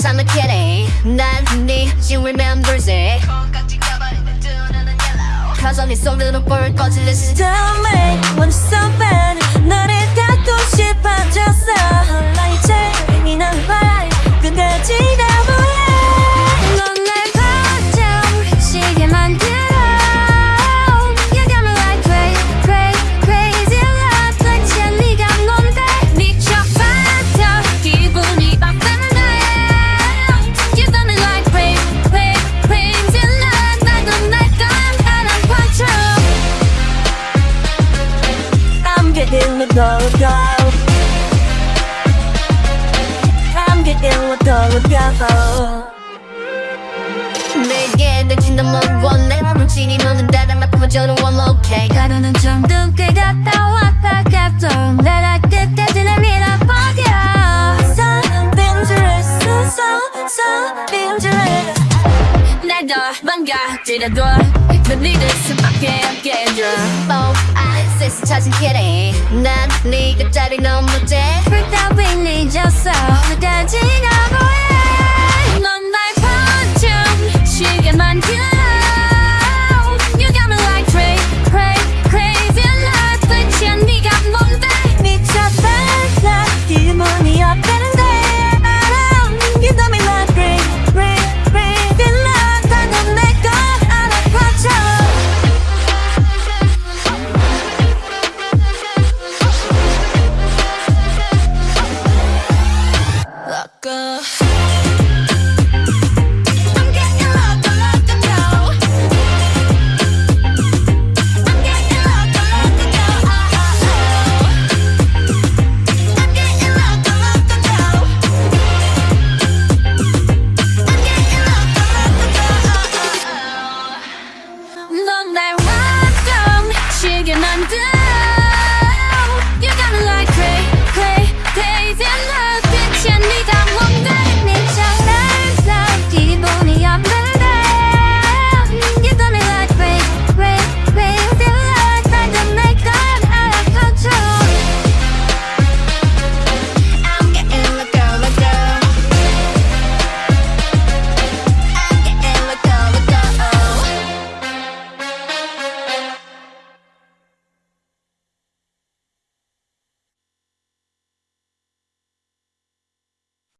Time a kitty, 난네 she remembers it. Cause on this song little bird, cause it listens Tell me When something? getting with the go I'm getting with the go 내게 느낀 너무 원해 루틴이 너는 다른 말 저는 I'm okay 가루는 좀 늦게 갔다 왔다 갔다 내가 끝까지 날 밀어버려 So dangerous So so dangerous 날더 망가뜨려도 넌 니들 수밖에 없게 해줘 Oh I say 찾은 길이 난 네가 자리 너무 돼 불 따윈 잊었어